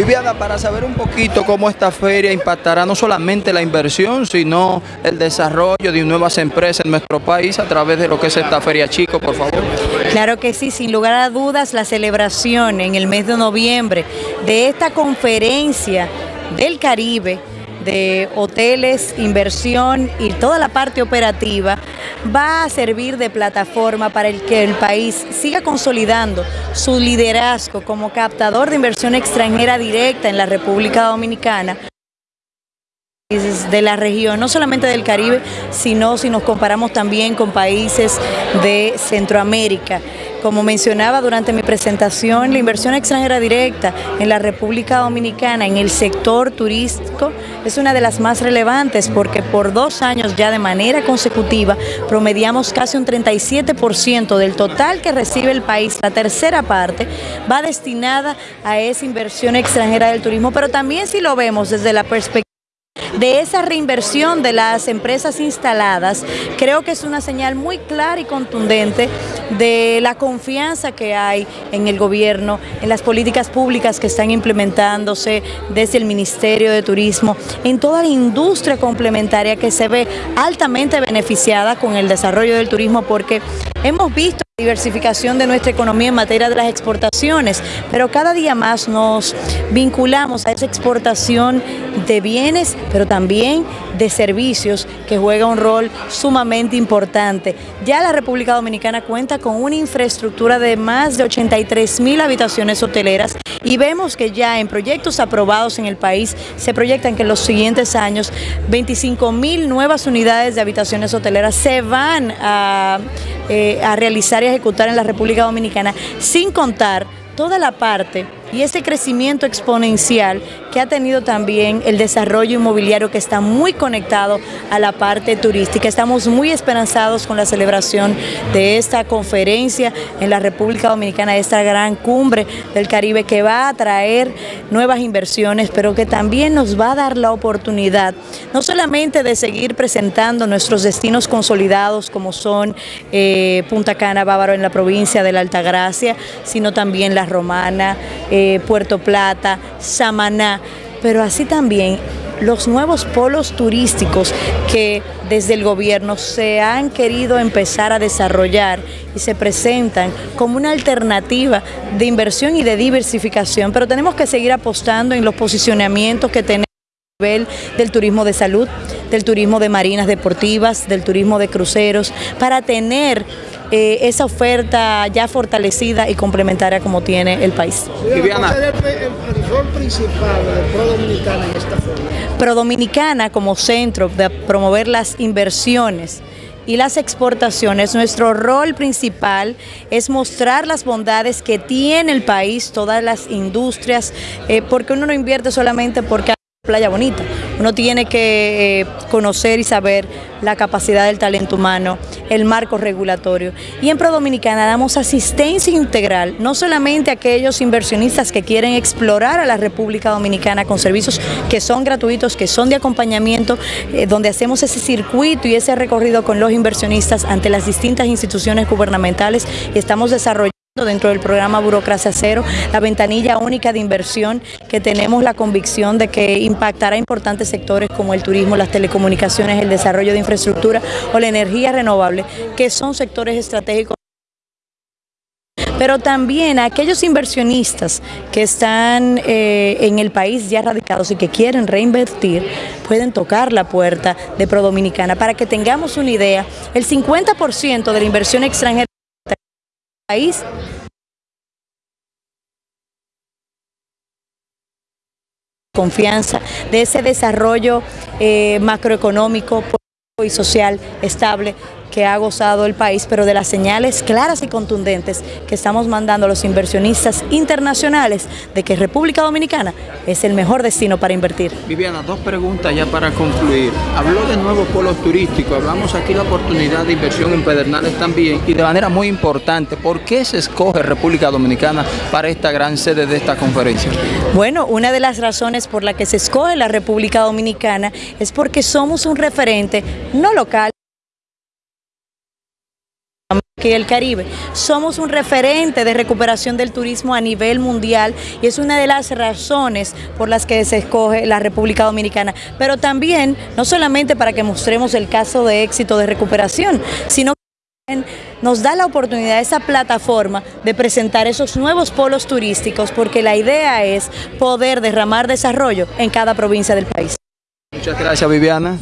Viviana, para saber un poquito cómo esta feria impactará no solamente la inversión, sino el desarrollo de nuevas empresas en nuestro país a través de lo que es esta feria chico, por favor. Claro que sí, sin lugar a dudas, la celebración en el mes de noviembre de esta conferencia del Caribe de hoteles, inversión y toda la parte operativa va a servir de plataforma para el que el país siga consolidando su liderazgo como captador de inversión extranjera directa en la República Dominicana de la región, no solamente del Caribe, sino si nos comparamos también con países de Centroamérica. Como mencionaba durante mi presentación, la inversión extranjera directa en la República Dominicana en el sector turístico es una de las más relevantes porque por dos años ya de manera consecutiva promediamos casi un 37% del total que recibe el país, la tercera parte va destinada a esa inversión extranjera del turismo, pero también si lo vemos desde la perspectiva de esa reinversión de las empresas instaladas, creo que es una señal muy clara y contundente de la confianza que hay en el gobierno, en las políticas públicas que están implementándose desde el Ministerio de Turismo, en toda la industria complementaria que se ve altamente beneficiada con el desarrollo del turismo porque hemos visto diversificación de nuestra economía en materia de las exportaciones, pero cada día más nos vinculamos a esa exportación de bienes, pero también de servicios que juega un rol sumamente importante. Ya la República Dominicana cuenta con una infraestructura de más de 83 mil habitaciones hoteleras y vemos que ya en proyectos aprobados en el país se proyectan que en los siguientes años 25 mil nuevas unidades de habitaciones hoteleras se van a, eh, a realizar y ejecutar en la República Dominicana, sin contar toda la parte y ese crecimiento exponencial que ha tenido también el desarrollo inmobiliario que está muy conectado a la parte turística. Estamos muy esperanzados con la celebración de esta conferencia en la República Dominicana, esta gran cumbre del Caribe que va a traer nuevas inversiones, pero que también nos va a dar la oportunidad no solamente de seguir presentando nuestros destinos consolidados como son eh, Punta Cana, Bávaro en la provincia de la Altagracia, sino también La Romana, Puerto Plata, Samaná, pero así también los nuevos polos turísticos que desde el gobierno se han querido empezar a desarrollar y se presentan como una alternativa de inversión y de diversificación, pero tenemos que seguir apostando en los posicionamientos que tenemos a nivel del turismo de salud, del turismo de marinas deportivas, del turismo de cruceros, para tener eh, esa oferta ya fortalecida y complementaria como tiene el país. Viviana. ¿Cuál es el, rol principal de Pro Dominicana en esta forma? Pro Dominicana como centro de promover las inversiones y las exportaciones, nuestro rol principal es mostrar las bondades que tiene el país, todas las industrias, eh, porque uno no invierte solamente porque playa bonita, uno tiene que eh, conocer y saber la capacidad del talento humano, el marco regulatorio. Y en Pro Dominicana damos asistencia integral, no solamente a aquellos inversionistas que quieren explorar a la República Dominicana con servicios que son gratuitos, que son de acompañamiento, eh, donde hacemos ese circuito y ese recorrido con los inversionistas ante las distintas instituciones gubernamentales y estamos desarrollando dentro del programa Burocracia Cero, la ventanilla única de inversión que tenemos la convicción de que impactará importantes sectores como el turismo, las telecomunicaciones, el desarrollo de infraestructura o la energía renovable, que son sectores estratégicos. Pero también a aquellos inversionistas que están eh, en el país ya radicados y que quieren reinvertir, pueden tocar la puerta de Pro Dominicana. Para que tengamos una idea, el 50% de la inversión extranjera confianza de ese desarrollo eh, macroeconómico y social estable que ha gozado el país, pero de las señales claras y contundentes que estamos mandando a los inversionistas internacionales de que República Dominicana es el mejor destino para invertir. Viviana, dos preguntas ya para concluir. Habló de nuevos polos turísticos, hablamos aquí de la oportunidad de inversión en Pedernales también y de manera muy importante, ¿por qué se escoge República Dominicana para esta gran sede de esta conferencia? Bueno, una de las razones por la que se escoge la República Dominicana es porque somos un referente no local, y el Caribe. Somos un referente de recuperación del turismo a nivel mundial y es una de las razones por las que se escoge la República Dominicana. Pero también, no solamente para que mostremos el caso de éxito de recuperación, sino que nos da la oportunidad, esa plataforma de presentar esos nuevos polos turísticos porque la idea es poder derramar desarrollo en cada provincia del país. Muchas gracias Viviana.